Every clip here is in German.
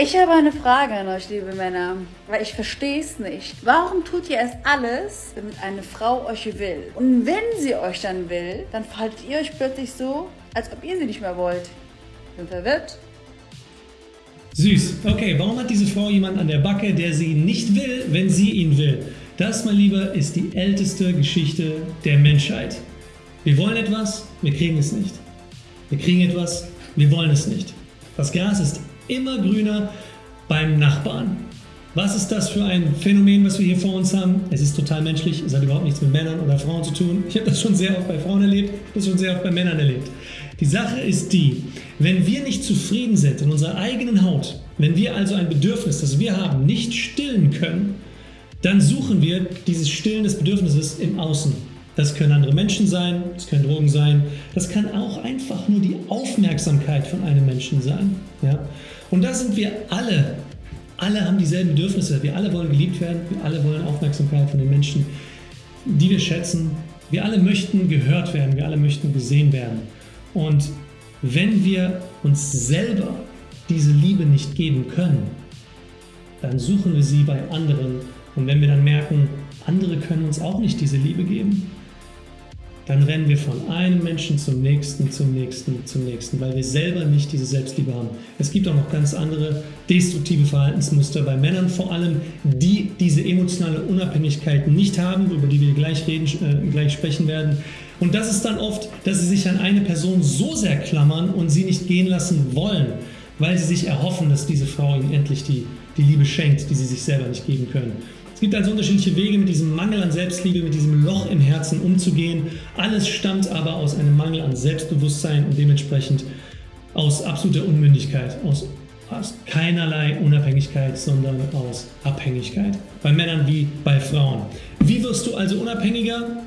Ich habe eine Frage an euch, liebe Männer, weil ich verstehe es nicht. Warum tut ihr erst alles, damit eine Frau euch will? Und wenn sie euch dann will, dann verhaltet ihr euch plötzlich so, als ob ihr sie nicht mehr wollt. Bin verwirrt. Süß. Okay, warum hat diese Frau jemanden an der Backe, der sie nicht will, wenn sie ihn will? Das, mein Lieber, ist die älteste Geschichte der Menschheit. Wir wollen etwas, wir kriegen es nicht. Wir kriegen etwas, wir wollen es nicht. Das Gras ist immer grüner beim Nachbarn. Was ist das für ein Phänomen, was wir hier vor uns haben? Es ist total menschlich, es hat überhaupt nichts mit Männern oder Frauen zu tun. Ich habe das schon sehr oft bei Frauen erlebt, das schon sehr oft bei Männern erlebt. Die Sache ist die, wenn wir nicht zufrieden sind in unserer eigenen Haut, wenn wir also ein Bedürfnis, das wir haben, nicht stillen können, dann suchen wir dieses Stillen des Bedürfnisses im Außen. Das können andere Menschen sein, das können Drogen sein, das kann auch einfach nur die Aufmerksamkeit von einem Menschen sein. Ja? Und da sind wir alle, alle haben dieselben Bedürfnisse, wir alle wollen geliebt werden, wir alle wollen Aufmerksamkeit von den Menschen, die wir schätzen, wir alle möchten gehört werden, wir alle möchten gesehen werden. Und wenn wir uns selber diese Liebe nicht geben können, dann suchen wir sie bei anderen. Und wenn wir dann merken, andere können uns auch nicht diese Liebe geben, dann rennen wir von einem Menschen zum nächsten, zum nächsten, zum nächsten, weil wir selber nicht diese Selbstliebe haben. Es gibt auch noch ganz andere destruktive Verhaltensmuster bei Männern vor allem, die diese emotionale Unabhängigkeit nicht haben, über die wir gleich, reden, äh, gleich sprechen werden. Und das ist dann oft, dass sie sich an eine Person so sehr klammern und sie nicht gehen lassen wollen, weil sie sich erhoffen, dass diese Frau ihnen endlich die, die Liebe schenkt, die sie sich selber nicht geben können. Es gibt also unterschiedliche Wege, mit diesem Mangel an Selbstliebe, mit diesem Loch im Herzen umzugehen. Alles stammt aber aus einem Mangel an Selbstbewusstsein und dementsprechend aus absoluter Unmündigkeit, aus, aus keinerlei Unabhängigkeit, sondern aus Abhängigkeit. Bei Männern wie bei Frauen. Wie wirst du also unabhängiger?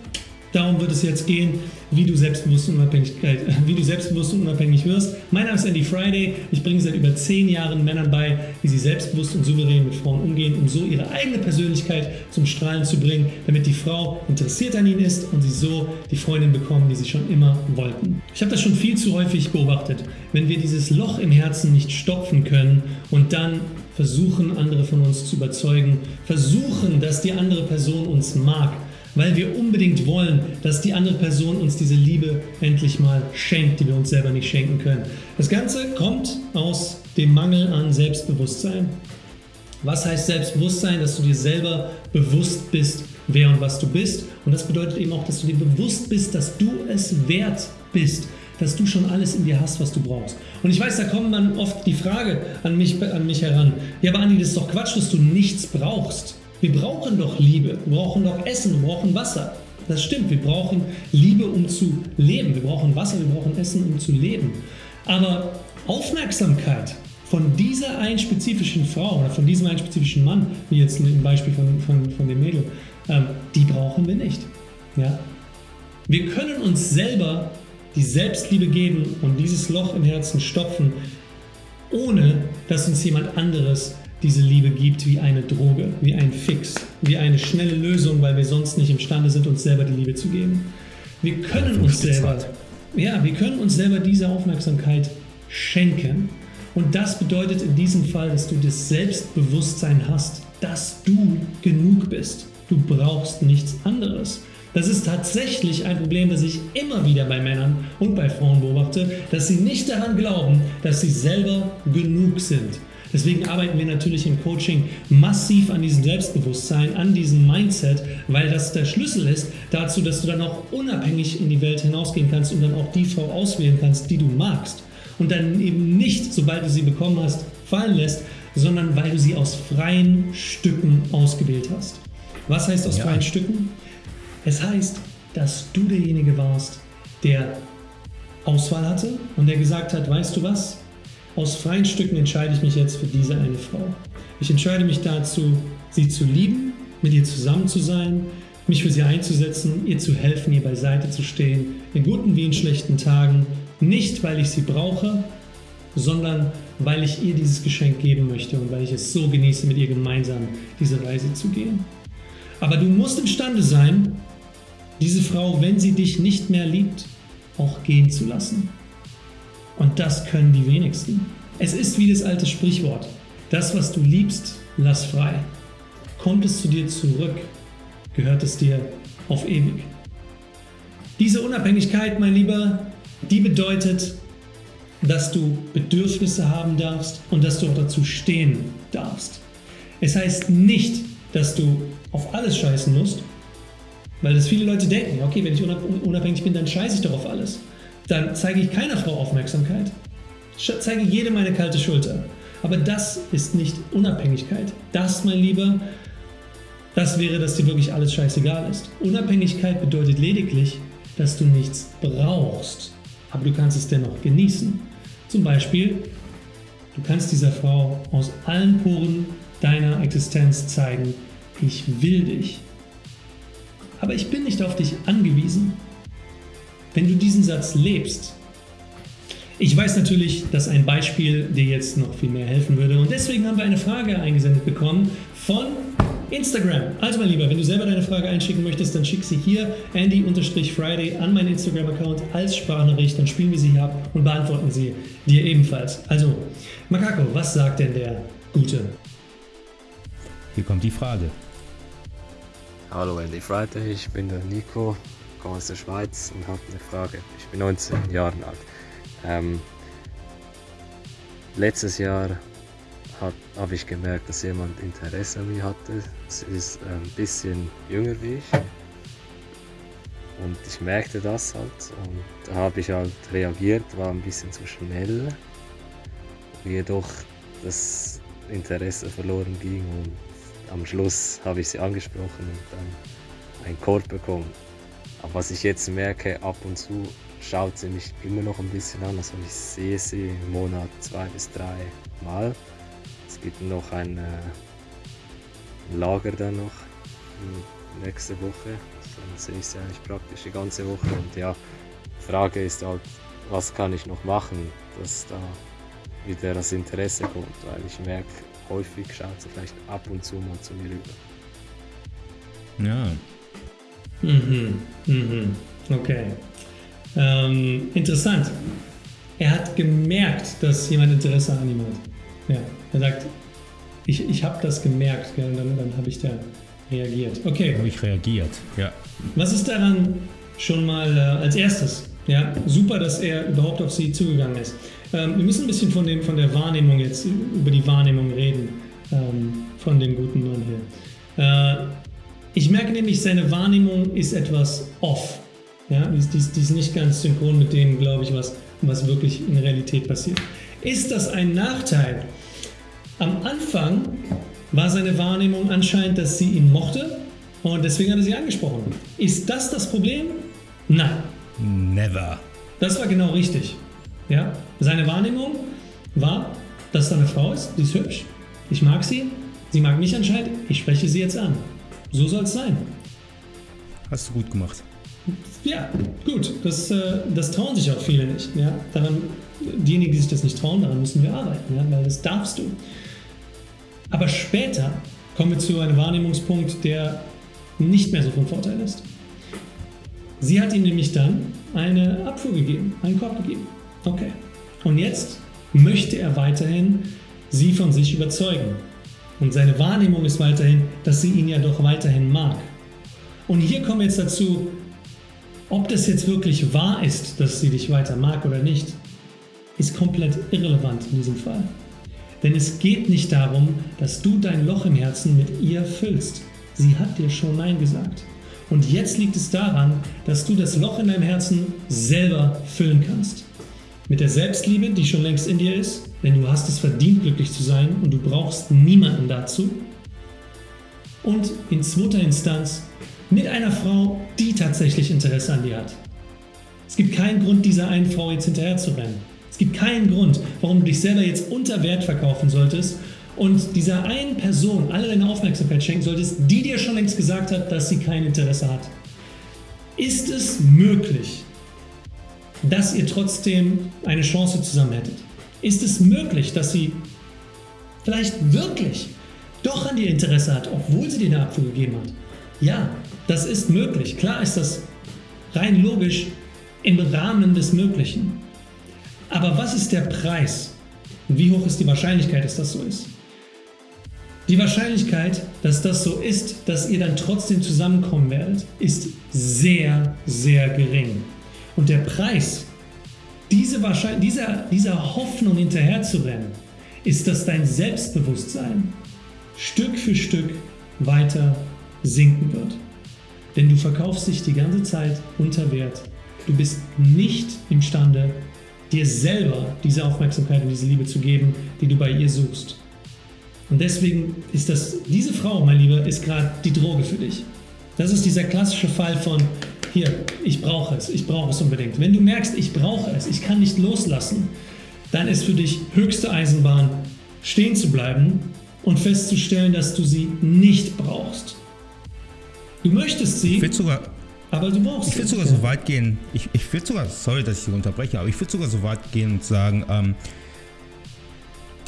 Darum wird es jetzt gehen wie du selbstbewusst und, Unabhängigkeit, wie du selbstbewusst und unabhängig wirst. Mein Name ist Andy Friday. Ich bringe seit über zehn Jahren Männern bei, wie sie selbstbewusst und souverän mit Frauen umgehen, um so ihre eigene Persönlichkeit zum Strahlen zu bringen, damit die Frau interessiert an ihnen ist und sie so die Freundin bekommen, die sie schon immer wollten. Ich habe das schon viel zu häufig beobachtet. Wenn wir dieses Loch im Herzen nicht stopfen können und dann versuchen, andere von uns zu überzeugen, versuchen, dass die andere Person uns mag, weil wir unbedingt wollen, dass die andere Person uns diese Liebe endlich mal schenkt, die wir uns selber nicht schenken können. Das Ganze kommt aus dem Mangel an Selbstbewusstsein. Was heißt Selbstbewusstsein? Dass du dir selber bewusst bist, wer und was du bist. Und das bedeutet eben auch, dass du dir bewusst bist, dass du es wert bist, dass du schon alles in dir hast, was du brauchst. Und ich weiß, da kommt dann oft die Frage an mich, an mich heran. Ja, aber Andi, das ist doch Quatsch, dass du nichts brauchst. Wir brauchen doch Liebe, wir brauchen doch Essen, wir brauchen Wasser. Das stimmt, wir brauchen Liebe, um zu leben. Wir brauchen Wasser, wir brauchen Essen, um zu leben. Aber Aufmerksamkeit von dieser einen spezifischen Frau oder von diesem einen spezifischen Mann, wie jetzt im Beispiel von, von, von dem Mädel, ähm, die brauchen wir nicht. Ja? Wir können uns selber die Selbstliebe geben und dieses Loch im Herzen stopfen, ohne dass uns jemand anderes diese Liebe gibt wie eine Droge, wie ein Fix, wie eine schnelle Lösung, weil wir sonst nicht imstande sind, uns selber die Liebe zu geben. Wir können uns selber, ja, wir können uns selber diese Aufmerksamkeit schenken. Und das bedeutet in diesem Fall, dass du das Selbstbewusstsein hast, dass du genug bist. Du brauchst nichts anderes. Das ist tatsächlich ein Problem, das ich immer wieder bei Männern und bei Frauen beobachte, dass sie nicht daran glauben, dass sie selber genug sind. Deswegen arbeiten wir natürlich im Coaching massiv an diesem Selbstbewusstsein, an diesem Mindset, weil das der Schlüssel ist dazu, dass du dann auch unabhängig in die Welt hinausgehen kannst und dann auch die Frau auswählen kannst, die du magst. Und dann eben nicht, sobald du sie bekommen hast, fallen lässt, sondern weil du sie aus freien Stücken ausgewählt hast. Was heißt aus ja. freien Stücken? Es heißt, dass du derjenige warst, der Auswahl hatte und der gesagt hat, weißt du was, aus freien Stücken entscheide ich mich jetzt für diese eine Frau. Ich entscheide mich dazu, sie zu lieben, mit ihr zusammen zu sein, mich für sie einzusetzen, ihr zu helfen, ihr beiseite zu stehen, in guten wie in schlechten Tagen, nicht weil ich sie brauche, sondern weil ich ihr dieses Geschenk geben möchte und weil ich es so genieße, mit ihr gemeinsam diese Reise zu gehen. Aber du musst imstande sein, diese Frau, wenn sie dich nicht mehr liebt, auch gehen zu lassen. Und das können die wenigsten. Es ist wie das alte Sprichwort. Das, was du liebst, lass frei. Kommt es zu dir zurück, gehört es dir auf ewig. Diese Unabhängigkeit, mein Lieber, die bedeutet, dass du Bedürfnisse haben darfst und dass du auch dazu stehen darfst. Es heißt nicht, dass du auf alles scheißen musst, weil das viele Leute denken, okay, wenn ich unabhängig bin, dann scheiße ich doch auf alles. Dann zeige ich keiner Frau Aufmerksamkeit. Zeige jedem meine kalte Schulter. Aber das ist nicht Unabhängigkeit. Das, mein Lieber, das wäre, dass dir wirklich alles scheißegal ist. Unabhängigkeit bedeutet lediglich, dass du nichts brauchst, aber du kannst es dennoch genießen. Zum Beispiel, du kannst dieser Frau aus allen Poren deiner Existenz zeigen, ich will dich. Aber ich bin nicht auf dich angewiesen. Wenn du diesen Satz lebst, ich weiß natürlich, dass ein Beispiel dir jetzt noch viel mehr helfen würde und deswegen haben wir eine Frage eingesendet bekommen von Instagram. Also mein Lieber, wenn du selber deine Frage einschicken möchtest, dann schick sie hier Andy-Friday an meinen Instagram-Account als Sprachnachricht, dann spielen wir sie hier ab und beantworten sie dir ebenfalls. Also, Makako, was sagt denn der Gute? Hier kommt die Frage. Hallo Andy Friday, ich bin der Nico, komme aus der Schweiz und habe eine Frage. Ich bin 19 Jahre alt. Ähm, letztes Jahr habe ich gemerkt, dass jemand Interesse an mir hatte. Sie ist ein bisschen jünger wie ich. Und ich merkte das halt und da habe ich halt reagiert, war ein bisschen zu schnell. Jedoch das Interesse verloren ging und am Schluss habe ich sie angesprochen und dann einen Code bekommen. Aber was ich jetzt merke, ab und zu schaut sie mich immer noch ein bisschen an. Also ich sehe sie im Monat zwei bis drei Mal. Es gibt noch ein äh, Lager dann noch nächste Woche. Dann sehe ich sie eigentlich praktisch die ganze Woche. Und ja, die Frage ist halt, was kann ich noch machen, dass da wieder das Interesse kommt, weil ich merke, häufig schaut sie vielleicht ab und zu mal zu mir rüber. Ja. Mhm, mhm, okay. Ähm, interessant. Er hat gemerkt, dass jemand Interesse an ihm hat. Ja, er sagt, ich, ich habe das gemerkt, gell, dann, dann habe ich da reagiert. Okay. Habe ich reagiert, ja. Was ist daran schon mal äh, als erstes? Ja, super, dass er überhaupt auf sie zugegangen ist. Ähm, wir müssen ein bisschen von, dem, von der Wahrnehmung jetzt, über die Wahrnehmung reden, ähm, von dem guten Mann hier. Äh, ich merke nämlich, seine Wahrnehmung ist etwas off. Ja, die, die, die ist nicht ganz synchron mit dem, glaube ich, was, was wirklich in Realität passiert. Ist das ein Nachteil? Am Anfang war seine Wahrnehmung anscheinend, dass sie ihn mochte und deswegen hat er sie angesprochen. Ist das das Problem? Nein. Never. Das war genau richtig. Ja? Seine Wahrnehmung war, dass da eine Frau ist, die ist hübsch, ich mag sie, sie mag mich anscheinend, ich spreche sie jetzt an. So soll es sein. Hast du gut gemacht. Ja, gut. Das, äh, das trauen sich auch viele nicht. Ja? Daran, diejenigen, die sich das nicht trauen, daran müssen wir arbeiten, ja? weil das darfst du. Aber später kommen wir zu einem Wahrnehmungspunkt, der nicht mehr so von Vorteil ist. Sie hat ihm nämlich dann eine Abfuhr gegeben, einen Korb gegeben. Okay. Und jetzt möchte er weiterhin sie von sich überzeugen. Und seine Wahrnehmung ist weiterhin, dass sie ihn ja doch weiterhin mag. Und hier kommen wir jetzt dazu, ob das jetzt wirklich wahr ist, dass sie dich weiter mag oder nicht, ist komplett irrelevant in diesem Fall. Denn es geht nicht darum, dass du dein Loch im Herzen mit ihr füllst. Sie hat dir schon Nein gesagt. Und jetzt liegt es daran, dass du das Loch in deinem Herzen selber füllen kannst. Mit der Selbstliebe, die schon längst in dir ist, denn du hast es verdient, glücklich zu sein und du brauchst niemanden dazu. Und in zweiter Instanz mit einer Frau, die tatsächlich Interesse an dir hat. Es gibt keinen Grund, dieser einen Frau jetzt hinterher zu rennen. Es gibt keinen Grund, warum du dich selber jetzt unter Wert verkaufen solltest und dieser einen Person alle deine Aufmerksamkeit schenken solltest, die dir schon längst gesagt hat, dass sie kein Interesse hat. Ist es möglich, dass ihr trotzdem eine Chance zusammen hättet? Ist es möglich, dass sie vielleicht wirklich doch an dir Interesse hat, obwohl sie dir eine Abfuhr gegeben hat? Ja, das ist möglich. Klar ist das rein logisch im Rahmen des Möglichen. Aber was ist der Preis? Und wie hoch ist die Wahrscheinlichkeit, dass das so ist? Die Wahrscheinlichkeit, dass das so ist, dass ihr dann trotzdem zusammenkommen werdet, ist sehr, sehr gering. Und der Preis, diese Wahrscheinlich dieser, dieser Hoffnung hinterherzurennen, ist, dass dein Selbstbewusstsein Stück für Stück weiter sinken wird. Denn du verkaufst dich die ganze Zeit unter Wert. Du bist nicht imstande, dir selber diese Aufmerksamkeit und diese Liebe zu geben, die du bei ihr suchst. Und deswegen ist das, diese Frau, mein Lieber, ist gerade die Droge für dich. Das ist dieser klassische Fall von, hier, ich brauche es, ich brauche es unbedingt. Wenn du merkst, ich brauche es, ich kann nicht loslassen, dann ist für dich höchste Eisenbahn, stehen zu bleiben und festzustellen, dass du sie nicht brauchst. Du möchtest sie, Ich würde sogar, aber du brauchst ich sie. sogar so weit gehen, ich, ich würde sogar, sorry, dass ich Sie unterbreche, aber ich würde sogar so weit gehen und sagen, ähm,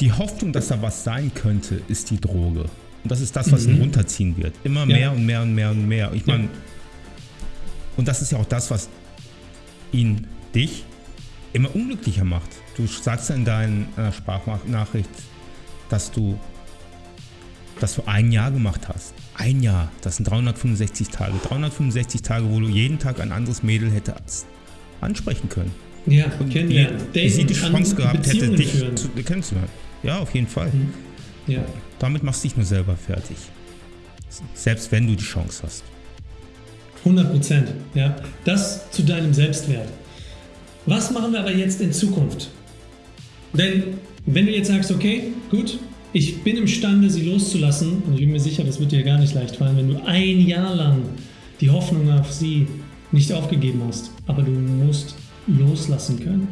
die Hoffnung, dass da was sein könnte, ist die Droge. Und das ist das, was ihn runterziehen wird. Immer mehr und mehr und mehr und mehr. Ich meine, und das ist ja auch das, was ihn, dich, immer unglücklicher macht. Du sagst ja in deiner Sprachnachricht, dass du, dass du ein Jahr gemacht hast. Ein Jahr, das sind 365 Tage. 365 Tage, wo du jeden Tag ein anderes Mädel hättest ansprechen können. Ja, kennenlernen. die, sie die Chance gehabt hätte, Beziehungen dich führen. zu, kennenzulernen. Ja, auf jeden Fall. Ja. Damit machst du dich nur selber fertig. Selbst wenn du die Chance hast. 100 Prozent. Ja. Das zu deinem Selbstwert. Was machen wir aber jetzt in Zukunft? Denn wenn du jetzt sagst, okay, gut, ich bin imstande, sie loszulassen, und ich bin mir sicher, das wird dir gar nicht leicht fallen, wenn du ein Jahr lang die Hoffnung auf sie nicht aufgegeben hast, aber du musst loslassen können.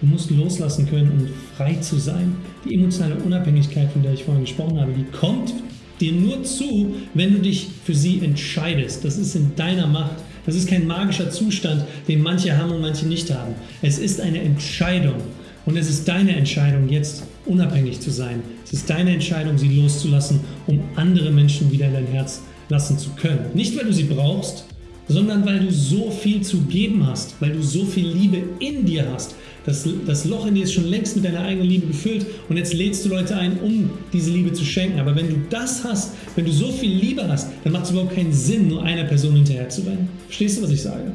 Du musst loslassen können, um frei zu sein. Die emotionale Unabhängigkeit, von der ich vorhin gesprochen habe, die kommt dir nur zu, wenn du dich für sie entscheidest. Das ist in deiner Macht. Das ist kein magischer Zustand, den manche haben und manche nicht haben. Es ist eine Entscheidung. Und es ist deine Entscheidung, jetzt unabhängig zu sein. Es ist deine Entscheidung, sie loszulassen, um andere Menschen wieder in dein Herz lassen zu können. Nicht, weil du sie brauchst, sondern weil du so viel zu geben hast, weil du so viel Liebe in dir hast. Das, das Loch in dir ist schon längst mit deiner eigenen Liebe gefüllt und jetzt lädst du Leute ein, um diese Liebe zu schenken. Aber wenn du das hast, wenn du so viel Liebe hast, dann macht es überhaupt keinen Sinn, nur einer Person hinterher zu rennen. Verstehst du, was ich sage?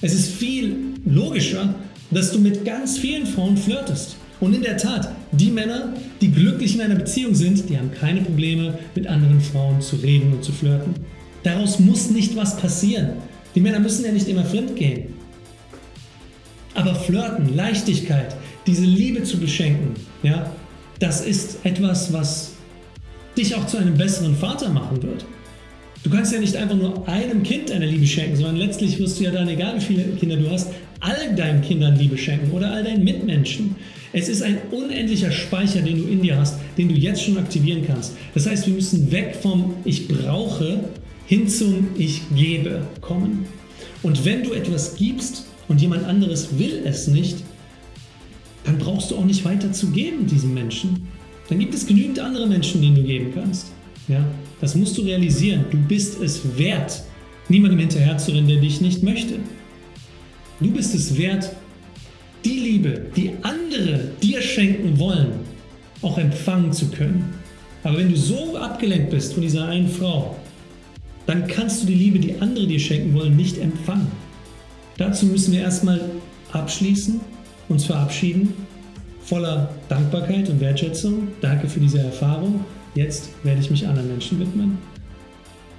Es ist viel logischer, dass du mit ganz vielen Frauen flirtest. Und in der Tat, die Männer, die glücklich in einer Beziehung sind, die haben keine Probleme, mit anderen Frauen zu reden und zu flirten. Daraus muss nicht was passieren. Die Männer müssen ja nicht immer fremd gehen. Aber Flirten, Leichtigkeit, diese Liebe zu beschenken, ja, das ist etwas, was dich auch zu einem besseren Vater machen wird. Du kannst ja nicht einfach nur einem Kind deine Liebe schenken, sondern letztlich wirst du ja dann, egal wie viele Kinder du hast, all deinen Kindern Liebe schenken oder all deinen Mitmenschen. Es ist ein unendlicher Speicher, den du in dir hast, den du jetzt schon aktivieren kannst. Das heißt, wir müssen weg vom Ich brauche hin zum Ich gebe kommen. Und wenn du etwas gibst und jemand anderes will es nicht, dann brauchst du auch nicht weiter zu geben diesem Menschen. Dann gibt es genügend andere Menschen, denen du geben kannst. Ja, das musst du realisieren. Du bist es wert, niemandem hinterherzurennen, der dich nicht möchte. Du bist es wert, die Liebe, die andere dir schenken wollen, auch empfangen zu können. Aber wenn du so abgelenkt bist von dieser einen Frau, dann kannst du die Liebe, die andere dir schenken wollen, nicht empfangen. Dazu müssen wir erstmal abschließen, uns verabschieden, voller Dankbarkeit und Wertschätzung. Danke für diese Erfahrung. Jetzt werde ich mich anderen Menschen widmen.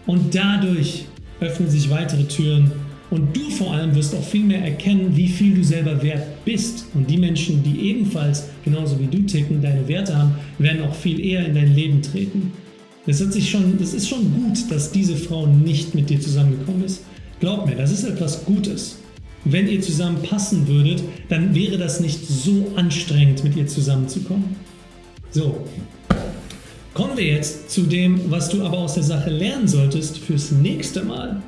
Und dadurch öffnen sich weitere Türen und du vor allem wirst auch viel mehr erkennen, wie viel du selber wert bist. Und die Menschen, die ebenfalls genauso wie du ticken, deine Werte haben, werden auch viel eher in dein Leben treten. Das, hat sich schon, das ist schon gut, dass diese Frau nicht mit dir zusammengekommen ist. Glaub mir, das ist etwas Gutes. Wenn ihr zusammen passen würdet, dann wäre das nicht so anstrengend, mit ihr zusammenzukommen. So, kommen wir jetzt zu dem, was du aber aus der Sache lernen solltest fürs nächste Mal.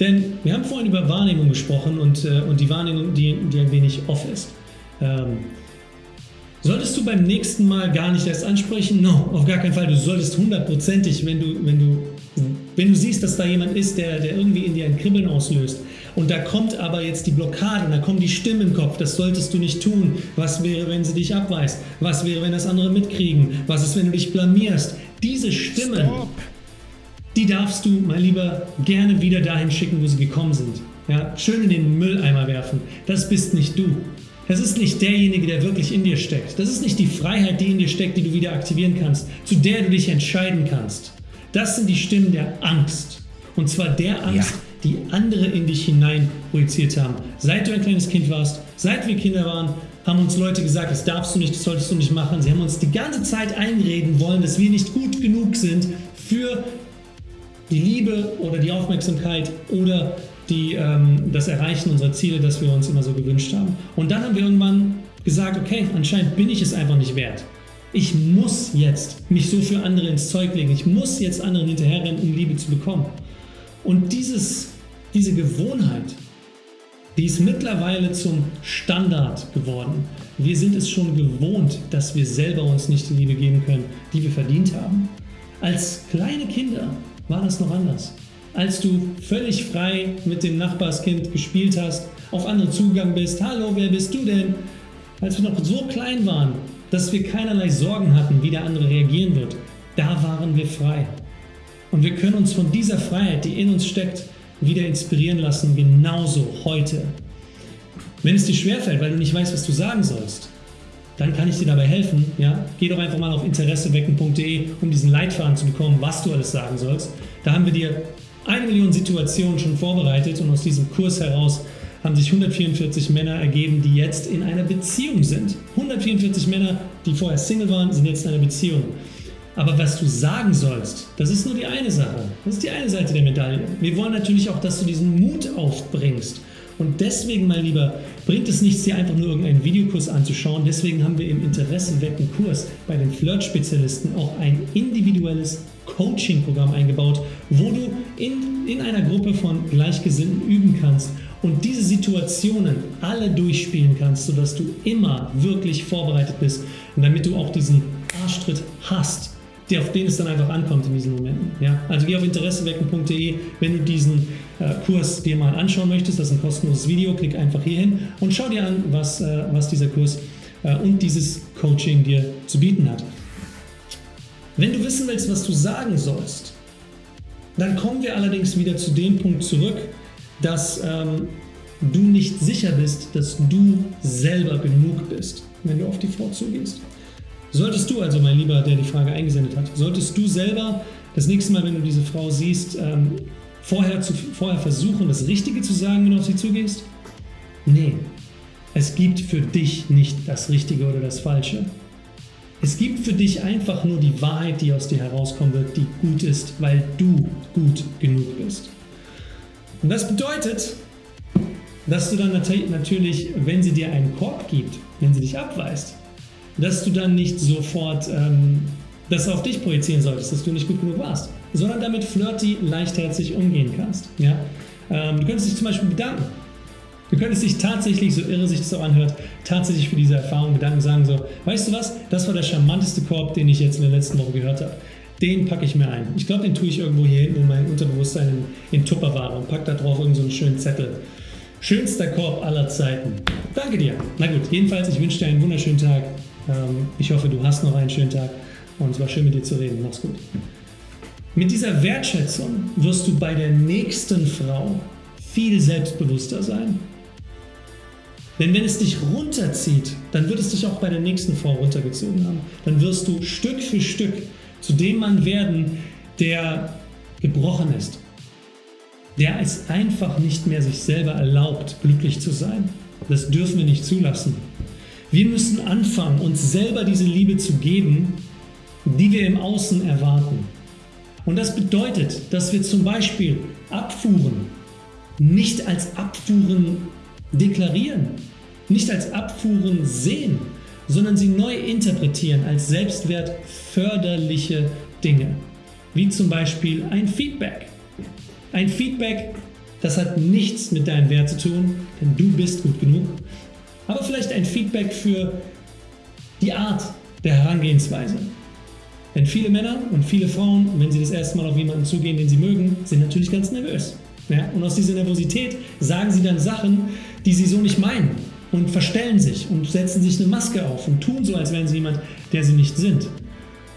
Denn wir haben vorhin über Wahrnehmung gesprochen und, äh, und die Wahrnehmung, die, die ein wenig off ist. Ähm, solltest du beim nächsten Mal gar nicht erst ansprechen? No, auf gar keinen Fall. Du solltest hundertprozentig, wenn du, wenn du, wenn du siehst, dass da jemand ist, der, der irgendwie in dir ein Kribbeln auslöst, und da kommt aber jetzt die Blockade und da kommen die Stimmen im Kopf, das solltest du nicht tun. Was wäre, wenn sie dich abweist? Was wäre, wenn das andere mitkriegen? Was ist, wenn du dich blamierst? Diese Stimmen, Stop. die darfst du, mein Lieber, gerne wieder dahin schicken, wo sie gekommen sind. Ja, schön in den Mülleimer werfen. Das bist nicht du. Das ist nicht derjenige, der wirklich in dir steckt. Das ist nicht die Freiheit, die in dir steckt, die du wieder aktivieren kannst, zu der du dich entscheiden kannst. Das sind die Stimmen der Angst. Und zwar der Angst, ja. die andere in dich hinein projiziert haben. Seit du ein kleines Kind warst, seit wir Kinder waren, haben uns Leute gesagt, das darfst du nicht, das solltest du nicht machen. Sie haben uns die ganze Zeit einreden wollen, dass wir nicht gut genug sind für die Liebe oder die Aufmerksamkeit oder die, ähm, das Erreichen unserer Ziele, das wir uns immer so gewünscht haben. Und dann haben wir irgendwann gesagt, okay, anscheinend bin ich es einfach nicht wert. Ich muss jetzt mich so für andere ins Zeug legen. Ich muss jetzt anderen hinterherrennen, um Liebe zu bekommen. Und dieses, diese Gewohnheit, die ist mittlerweile zum Standard geworden. Wir sind es schon gewohnt, dass wir selber uns nicht die Liebe geben können, die wir verdient haben. Als kleine Kinder war das noch anders als du völlig frei mit dem Nachbarskind gespielt hast, auf andere zugegangen bist, hallo, wer bist du denn? Als wir noch so klein waren, dass wir keinerlei Sorgen hatten, wie der andere reagieren wird, da waren wir frei. Und wir können uns von dieser Freiheit, die in uns steckt, wieder inspirieren lassen, genauso heute. Wenn es dir schwerfällt, weil du nicht weißt, was du sagen sollst, dann kann ich dir dabei helfen. Ja? Geh doch einfach mal auf interessewecken.de, um diesen Leitfaden zu bekommen, was du alles sagen sollst. Da haben wir dir eine Million Situationen schon vorbereitet und aus diesem Kurs heraus haben sich 144 Männer ergeben, die jetzt in einer Beziehung sind. 144 Männer, die vorher Single waren, sind jetzt in einer Beziehung. Aber was du sagen sollst, das ist nur die eine Sache. Das ist die eine Seite der Medaille. Wir wollen natürlich auch, dass du diesen Mut aufbringst. Und deswegen, mein Lieber, bringt es nichts, dir einfach nur irgendeinen Videokurs anzuschauen. Deswegen haben wir im Interessenwecken Kurs bei den Flirt-Spezialisten auch ein individuelles Coaching-Programm eingebaut, wo du in, in einer Gruppe von Gleichgesinnten üben kannst und diese Situationen alle durchspielen kannst, sodass du immer wirklich vorbereitet bist und damit du auch diesen Arschtritt hast, der auf den es dann einfach ankommt in diesen Momenten. Ja? Also geh auf interessewecken.de, wenn du diesen äh, Kurs dir mal anschauen möchtest, das ist ein kostenloses Video, klick einfach hier hin und schau dir an, was, äh, was dieser Kurs äh, und dieses Coaching dir zu bieten hat. Wenn du wissen willst, was du sagen sollst, dann kommen wir allerdings wieder zu dem Punkt zurück, dass ähm, du nicht sicher bist, dass du selber genug bist, wenn du auf die Frau zugehst. Solltest du also, mein Lieber, der die Frage eingesendet hat, solltest du selber das nächste Mal, wenn du diese Frau siehst, ähm, vorher, zu, vorher versuchen, das Richtige zu sagen, wenn du auf sie zugehst? Nee, es gibt für dich nicht das Richtige oder das Falsche. Es gibt für dich einfach nur die Wahrheit, die aus dir herauskommen wird, die gut ist, weil du gut genug bist. Und das bedeutet, dass du dann natürlich, wenn sie dir einen Korb gibt, wenn sie dich abweist, dass du dann nicht sofort ähm, das auf dich projizieren solltest, dass du nicht gut genug warst, sondern damit flirty, leichtherzig umgehen kannst. Ja? Ähm, du könntest dich zum Beispiel bedanken. Du könntest dich tatsächlich, so irre sich das auch anhört, tatsächlich für diese Erfahrung bedanken und sagen so, weißt du was, das war der charmanteste Korb, den ich jetzt in der letzten Woche gehört habe. Den packe ich mir ein. Ich glaube, den tue ich irgendwo hier hinten in mein Unterbewusstsein in, in Tupperware und packe da drauf irgendeinen so schönen Zettel. Schönster Korb aller Zeiten. Danke dir. Na gut, jedenfalls, ich wünsche dir einen wunderschönen Tag. Ähm, ich hoffe, du hast noch einen schönen Tag und es war schön mit dir zu reden. Mach's gut. Mit dieser Wertschätzung wirst du bei der nächsten Frau viel selbstbewusster sein. Denn wenn es dich runterzieht, dann wird es dich auch bei der nächsten Frau runtergezogen haben. Dann wirst du Stück für Stück zu dem Mann werden, der gebrochen ist. Der es einfach nicht mehr sich selber erlaubt, glücklich zu sein. Das dürfen wir nicht zulassen. Wir müssen anfangen, uns selber diese Liebe zu geben, die wir im Außen erwarten. Und das bedeutet, dass wir zum Beispiel Abfuhren nicht als Abfuhren deklarieren, nicht als Abfuhren sehen, sondern sie neu interpretieren als selbstwertförderliche Dinge, wie zum Beispiel ein Feedback. Ein Feedback, das hat nichts mit deinem Wert zu tun, denn du bist gut genug, aber vielleicht ein Feedback für die Art der Herangehensweise. Denn viele Männer und viele Frauen, wenn sie das erste Mal auf jemanden zugehen, den sie mögen, sind natürlich ganz nervös. Ja? Und aus dieser Nervosität sagen sie dann Sachen, die sie so nicht meinen und verstellen sich und setzen sich eine Maske auf und tun so, als wären sie jemand, der sie nicht sind.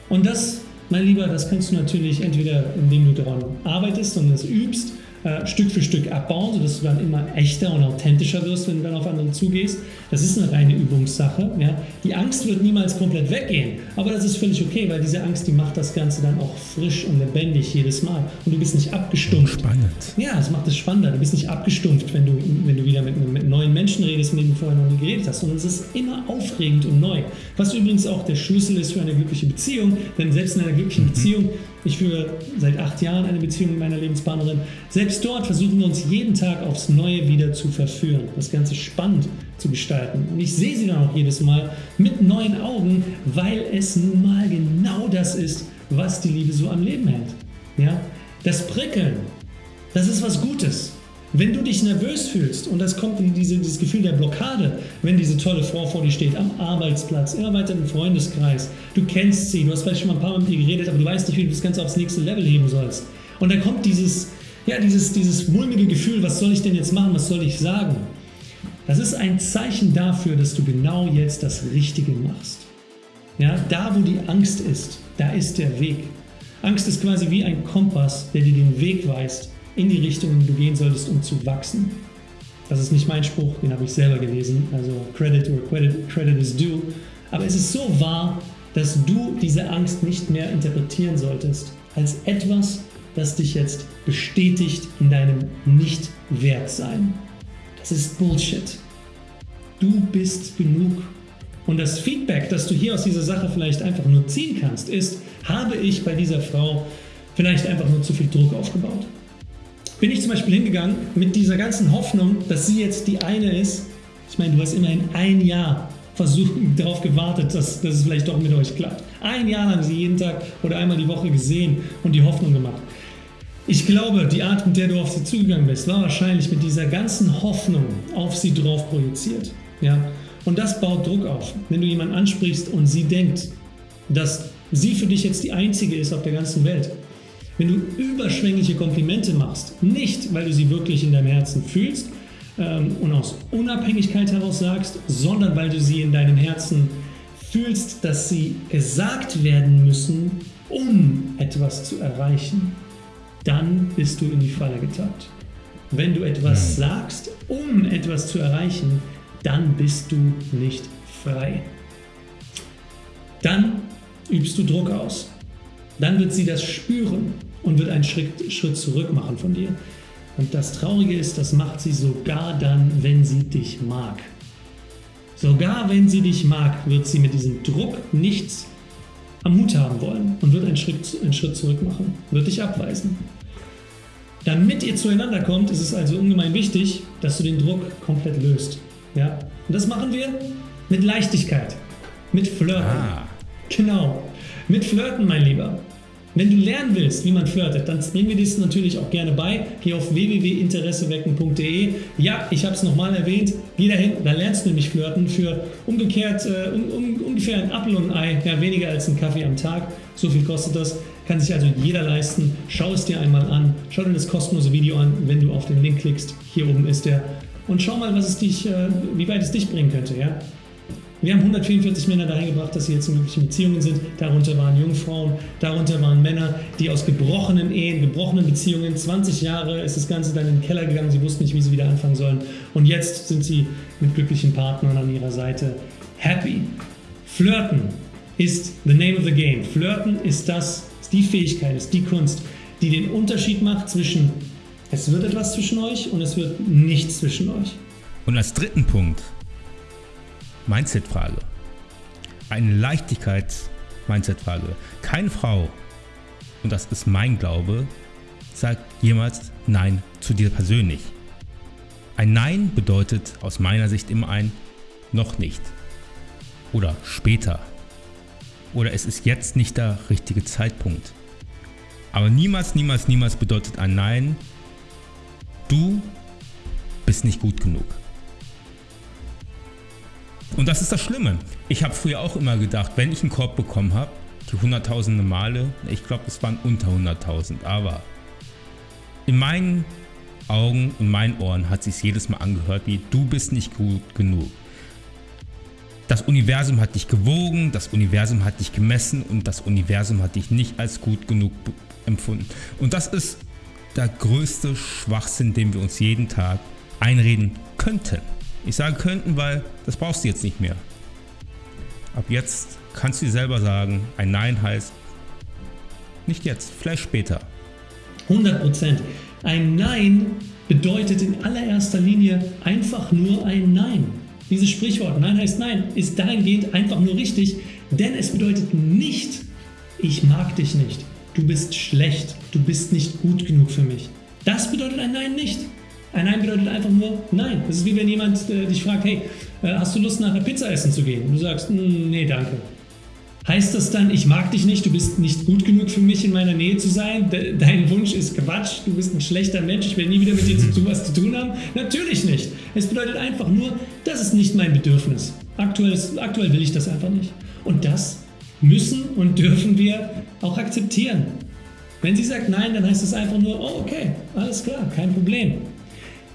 Und das mein Lieber, das kannst du natürlich entweder, indem du daran arbeitest und es übst, äh, Stück für Stück abbauen, sodass du dann immer echter und authentischer wirst, wenn du dann auf andere zugehst. Das ist eine reine Übungssache. Ja? Die Angst wird niemals komplett weggehen, aber das ist völlig okay, weil diese Angst, die macht das Ganze dann auch frisch und lebendig jedes Mal. Und du bist nicht abgestumpft. Spannend. Ja, das macht es spannender. Du bist nicht abgestumpft, wenn du, wenn du wieder mit, mit neuen Menschen redest, mit denen du vorher noch nie geredet hast, sondern es ist immer aufregend und neu. Was übrigens auch der Schlüssel ist für eine glückliche Beziehung, denn selbst in einer glücklichen Mhm. Beziehung, ich führe seit acht Jahren eine Beziehung mit meiner Lebenspartnerin, selbst dort versuchen wir uns jeden Tag aufs Neue wieder zu verführen, das Ganze spannend zu gestalten. Und ich sehe sie dann auch jedes Mal mit neuen Augen, weil es nun mal genau das ist, was die Liebe so am Leben hält. Ja? Das Prickeln, das ist was Gutes. Wenn du dich nervös fühlst und das kommt in diese, dieses Gefühl der Blockade, wenn diese tolle Frau vor dir steht, am Arbeitsplatz, immer weiter im Freundeskreis, du kennst sie, du hast vielleicht schon mal ein paar Mal mit ihr geredet, aber du weißt nicht, wie du das Ganze aufs nächste Level heben sollst. Und dann kommt dieses, ja, dieses, dieses mulmige Gefühl, was soll ich denn jetzt machen, was soll ich sagen? Das ist ein Zeichen dafür, dass du genau jetzt das Richtige machst. Ja, da, wo die Angst ist, da ist der Weg. Angst ist quasi wie ein Kompass, der dir den Weg weist in die Richtung, in die du gehen solltest, um zu wachsen. Das ist nicht mein Spruch, den habe ich selber gelesen, also Credit where credit, credit is due. Aber es ist so wahr, dass du diese Angst nicht mehr interpretieren solltest als etwas, das dich jetzt bestätigt in deinem Nicht-Wertsein. Das ist Bullshit. Du bist genug. Und das Feedback, das du hier aus dieser Sache vielleicht einfach nur ziehen kannst, ist, habe ich bei dieser Frau vielleicht einfach nur zu viel Druck aufgebaut? Bin ich zum Beispiel hingegangen mit dieser ganzen Hoffnung, dass sie jetzt die eine ist? Ich meine, du hast immerhin ein Jahr versucht, darauf gewartet, dass, dass es vielleicht doch mit euch klappt. Ein Jahr lang sie jeden Tag oder einmal die Woche gesehen und die Hoffnung gemacht. Ich glaube, die Art, mit der du auf sie zugegangen bist, war wahrscheinlich mit dieser ganzen Hoffnung auf sie drauf projiziert. Ja? Und das baut Druck auf. Wenn du jemanden ansprichst und sie denkt, dass sie für dich jetzt die einzige ist auf der ganzen Welt. Wenn du überschwängliche Komplimente machst, nicht weil du sie wirklich in deinem Herzen fühlst ähm, und aus Unabhängigkeit heraus sagst, sondern weil du sie in deinem Herzen fühlst, dass sie gesagt werden müssen, um etwas zu erreichen, dann bist du in die Falle getappt. Wenn du etwas sagst, um etwas zu erreichen, dann bist du nicht frei. Dann übst du Druck aus. Dann wird sie das spüren und wird einen Schritt, Schritt zurück machen von dir. Und das Traurige ist, das macht sie sogar dann, wenn sie dich mag. Sogar wenn sie dich mag, wird sie mit diesem Druck nichts am Hut haben wollen und wird einen Schritt, einen Schritt zurück machen, wird dich abweisen. Damit ihr zueinander kommt, ist es also ungemein wichtig, dass du den Druck komplett löst. Ja? Und das machen wir mit Leichtigkeit, mit Flirten. Ah. Genau, mit Flirten, mein Lieber. Wenn du lernen willst, wie man flirtet, dann bringen wir dies natürlich auch gerne bei. Geh auf www.interessewecken.de. Ja, ich habe es nochmal erwähnt. Geh dahin, da lernst du nämlich flirten für umgekehrt äh, um, um, ungefähr ein Apfel und ein Ei, ja, weniger als ein Kaffee am Tag. So viel kostet das. Kann sich also jeder leisten. Schau es dir einmal an. Schau dir das kostenlose Video an, wenn du auf den Link klickst. Hier oben ist der. Und schau mal, was es dich, äh, wie weit es dich bringen könnte. Ja? Wir haben 144 Männer dahin gebracht, dass sie jetzt in glücklichen Beziehungen sind. Darunter waren Jungfrauen, darunter waren Männer, die aus gebrochenen Ehen, gebrochenen Beziehungen, 20 Jahre ist das Ganze dann in den Keller gegangen, sie wussten nicht, wie sie wieder anfangen sollen. Und jetzt sind sie mit glücklichen Partnern an ihrer Seite happy. Flirten ist the name of the game. Flirten ist das, ist die Fähigkeit, ist die Kunst, die den Unterschied macht zwischen es wird etwas zwischen euch und es wird nichts zwischen euch. Und als dritten Punkt, Mindset-Frage. Eine Leichtigkeits-Mindset-Frage. Keine Frau, und das ist mein Glaube, sagt jemals Nein zu dir persönlich. Ein Nein bedeutet aus meiner Sicht immer ein noch nicht. Oder später. Oder es ist jetzt nicht der richtige Zeitpunkt. Aber niemals, niemals, niemals bedeutet ein Nein, du bist nicht gut genug. Und das ist das Schlimme. Ich habe früher auch immer gedacht, wenn ich einen Korb bekommen habe, die hunderttausende Male, ich glaube es waren unter 100.000, aber in meinen Augen, in meinen Ohren hat sich jedes Mal angehört wie du bist nicht gut genug. Das Universum hat dich gewogen, das Universum hat dich gemessen und das Universum hat dich nicht als gut genug empfunden. Und das ist der größte Schwachsinn, den wir uns jeden Tag einreden könnten. Ich sage könnten, weil das brauchst du jetzt nicht mehr. Ab jetzt kannst du dir selber sagen, ein Nein heißt nicht jetzt, vielleicht später. 100%. Ein Nein bedeutet in allererster Linie einfach nur ein Nein. Dieses Sprichwort Nein heißt Nein ist dahingehend einfach nur richtig, denn es bedeutet nicht, ich mag dich nicht, du bist schlecht, du bist nicht gut genug für mich. Das bedeutet ein Nein nicht. Ein Nein bedeutet einfach nur Nein. Das ist wie wenn jemand äh, dich fragt, hey, äh, hast du Lust nach einer Pizza essen zu gehen? Und du sagst, hm, nee, danke. Heißt das dann, ich mag dich nicht, du bist nicht gut genug für mich in meiner Nähe zu sein? De dein Wunsch ist Quatsch, du bist ein schlechter Mensch, ich will nie wieder mit dir zu was zu tun haben? Natürlich nicht. Es bedeutet einfach nur, das ist nicht mein Bedürfnis. Aktuell, ist, aktuell will ich das einfach nicht. Und das müssen und dürfen wir auch akzeptieren. Wenn sie sagt nein, dann heißt es einfach nur, oh okay, alles klar, kein Problem.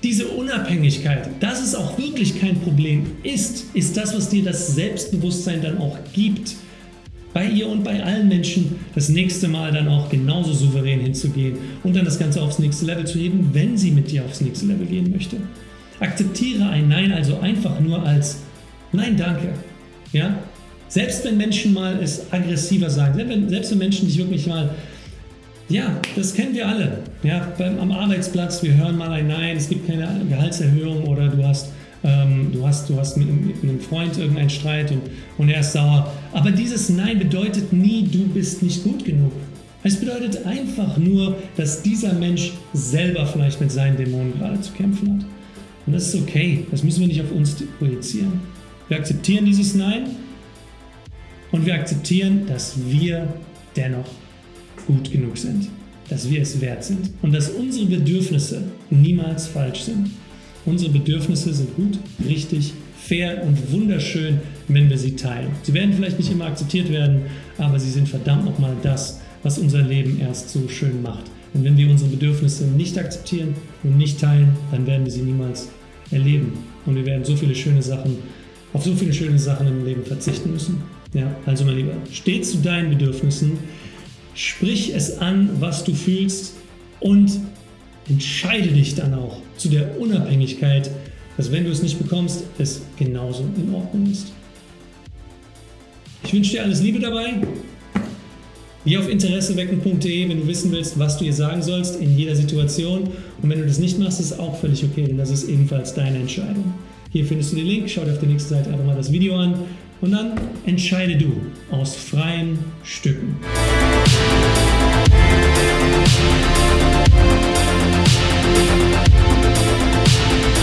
Diese Unabhängigkeit, dass es auch wirklich kein Problem ist, ist das, was dir das Selbstbewusstsein dann auch gibt bei ihr und bei allen Menschen das nächste Mal dann auch genauso souverän hinzugehen und dann das Ganze aufs nächste Level zu heben, wenn sie mit dir aufs nächste Level gehen möchte. Akzeptiere ein Nein also einfach nur als Nein, danke. Ja? Selbst wenn Menschen mal es aggressiver sagen, selbst wenn, selbst wenn Menschen dich wirklich mal, ja, das kennen wir alle. Ja, beim, am Arbeitsplatz, wir hören mal ein Nein, es gibt keine Gehaltserhöhung oder du hast ähm, du hast, du hast mit, mit, einem Freund irgendeinen Streit und, und er ist sauer. Aber dieses Nein bedeutet nie, du bist nicht gut genug. Es bedeutet einfach nur, dass dieser Mensch selber vielleicht mit seinen Dämonen gerade zu kämpfen hat. Und das ist okay, das müssen wir nicht auf uns projizieren. Wir akzeptieren dieses Nein und wir akzeptieren, dass wir dennoch gut genug sind, dass wir es wert sind und dass unsere Bedürfnisse niemals falsch sind. Unsere Bedürfnisse sind gut, richtig, fair und wunderschön, wenn wir sie teilen. Sie werden vielleicht nicht immer akzeptiert werden, aber sie sind verdammt nochmal das, was unser Leben erst so schön macht. Und wenn wir unsere Bedürfnisse nicht akzeptieren und nicht teilen, dann werden wir sie niemals erleben. Und wir werden so viele schöne Sachen, auf so viele schöne Sachen im Leben verzichten müssen. Ja, also mein Lieber, steh zu deinen Bedürfnissen, sprich es an, was du fühlst und entscheide dich dann auch zu der Unabhängigkeit, dass wenn du es nicht bekommst, es genauso in Ordnung ist. Ich wünsche dir alles Liebe dabei. Geh auf interessewecken.de, wenn du wissen willst, was du ihr sagen sollst in jeder Situation. Und wenn du das nicht machst, ist auch völlig okay, denn das ist ebenfalls deine Entscheidung. Hier findest du den Link, schau dir auf der nächsten Seite einfach mal das Video an und dann entscheide du aus freien Stücken.